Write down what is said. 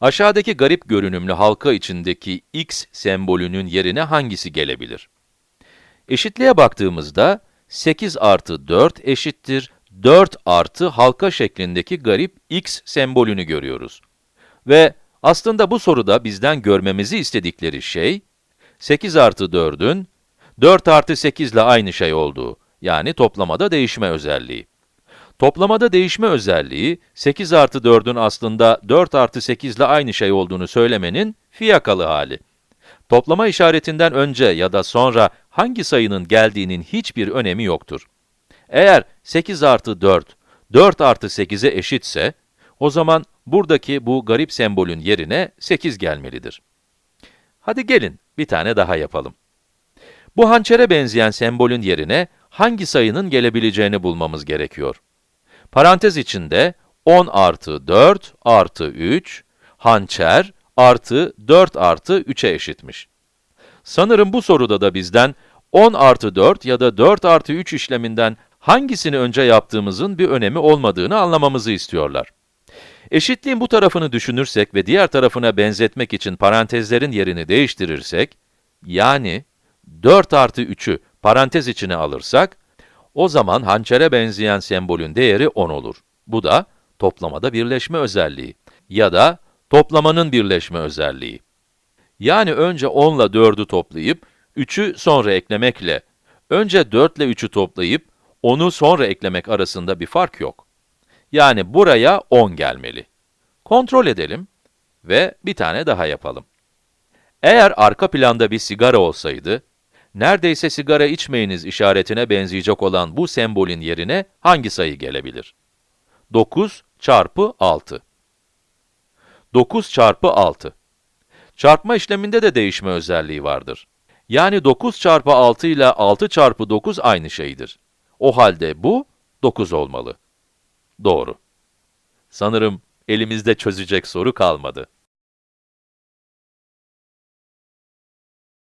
Aşağıdaki garip görünümlü halka içindeki x sembolünün yerine hangisi gelebilir? Eşitliğe baktığımızda, 8 artı 4 eşittir 4 artı halka şeklindeki garip x sembolünü görüyoruz. Ve aslında bu soruda bizden görmemizi istedikleri şey, 8 artı 4'ün 4 artı 8 ile aynı şey olduğu, yani toplamada değişme özelliği. Toplamada değişme özelliği, 8 artı 4'ün aslında 4 artı 8 ile aynı şey olduğunu söylemenin fiyakalı hali. Toplama işaretinden önce ya da sonra hangi sayının geldiğinin hiçbir önemi yoktur. Eğer 8 artı 4, 4 artı 8'e eşitse, o zaman buradaki bu garip sembolün yerine 8 gelmelidir. Hadi gelin bir tane daha yapalım. Bu hançere benzeyen sembolün yerine hangi sayının gelebileceğini bulmamız gerekiyor. Parantez içinde 10 artı 4 artı 3, hançer artı 4 artı 3'e eşitmiş. Sanırım bu soruda da bizden 10 artı 4 ya da 4 artı 3 işleminden hangisini önce yaptığımızın bir önemi olmadığını anlamamızı istiyorlar. Eşitliğin bu tarafını düşünürsek ve diğer tarafına benzetmek için parantezlerin yerini değiştirirsek, yani 4 artı 3'ü parantez içine alırsak, o zaman hançere benzeyen sembolün değeri 10 olur. Bu da toplamada birleşme özelliği ya da toplamanın birleşme özelliği. Yani önce 10 ile 4'ü toplayıp, 3'ü sonra eklemekle, önce 4 ile 3'ü toplayıp, 10'u sonra eklemek arasında bir fark yok. Yani buraya 10 gelmeli. Kontrol edelim ve bir tane daha yapalım. Eğer arka planda bir sigara olsaydı, neredeyse sigara içmeyiniz işaretine benzeyecek olan bu sembolün yerine hangi sayı gelebilir? 9 çarpı 6. 9 çarpı 6. Çarpma işleminde de değişme özelliği vardır. Yani 9 çarpı 6 ile 6 çarpı 9 aynı şeydir. O halde bu 9 olmalı. Doğru. Sanırım elimizde çözecek soru kalmadı.